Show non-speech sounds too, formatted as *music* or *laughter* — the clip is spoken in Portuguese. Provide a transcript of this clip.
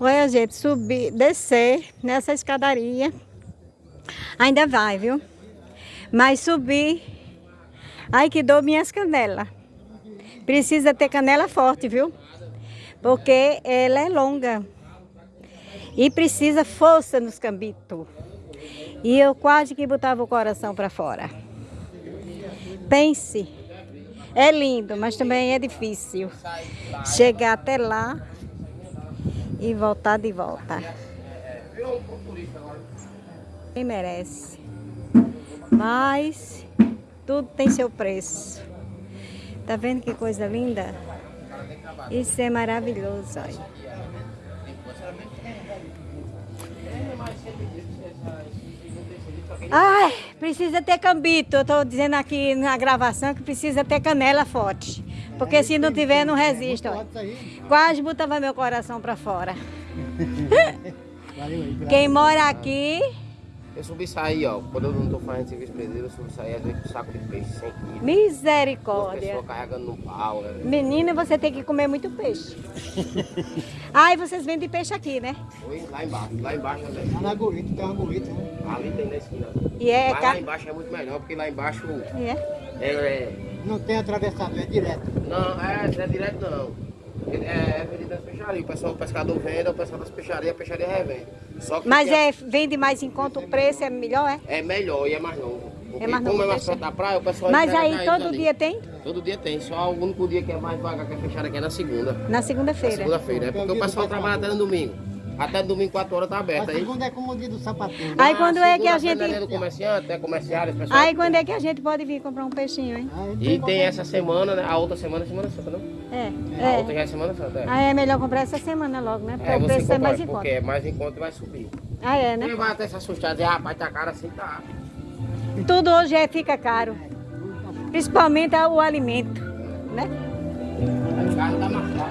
Olha, gente, subir, descer nessa escadaria. Ainda vai, viu? Mas subir. Ai, que dor minhas canelas. Precisa ter canela forte, viu? Porque ela é longa. E precisa força nos cambitos. E eu quase que botava o coração para fora. Pense. É lindo, mas também é difícil. Chegar até lá e voltar de volta. Quem merece. Mas tudo tem seu preço. Tá vendo que coisa linda? Isso é maravilhoso, olha. Ai, precisa ter cambito. Eu tô dizendo aqui na gravação que precisa ter canela forte. Porque se não tiver, não resiste. Ó. Quase botava meu coração para fora. *laughs* Quem mora aqui... Eu subi sair, ó. Quando eu não tô fazendo serviço pedreiro, eu subi sair às vezes com saco de peixe, 100 quilos. Misericórdia. pessoas carregando no pau. Né? Menina, você tem que comer muito peixe. *laughs* Ai, vocês vendem peixe aqui, né? Oi, lá embaixo. Lá embaixo né? Lá na Gorita, tem uma Gorita, né? Ali tem na esquina. E é Mas lá embaixo é muito melhor, porque lá embaixo É. é... é Não tem atravessado, é direto. não, é, não é direto não. É, é vendido nas peixarias. O pessoal, o pescador vende, o pessoal das peixarias, a peixaria revende. Só que Mas é, vende mais em conta, o preço é melhor, é? é melhor e é mais novo. Porque mais como é mais perto da praia, o pessoal... Mas aí todo ali. dia tem? Todo dia tem, só o único dia que é mais vaga que é fechada aqui é na segunda. Na Na segunda-feira. segunda-feira, é porque o pessoal trabalha até no domingo. Até domingo, 4 horas tá aberto. A Aí, segunda é como o dia do sapatinho. Aí quando é que a gente- é do comerciante, é comerciário, pessoal. Aí quando é que a gente pode vir comprar um peixinho, hein? E tem essa semana, né? A outra semana é Semana Santa, não? É, A outra é. já é Semana Santa, é. Aí é melhor comprar essa semana logo, né? Porque É, o você preço é mais em porque conta. é mais em conta e vai subir. Ah, é, Quem né? vai até se assustar e dizer, rapaz, tá caro assim, tá. Tudo hoje é, fica caro. Principalmente o alimento, né? O carro tá mais caro.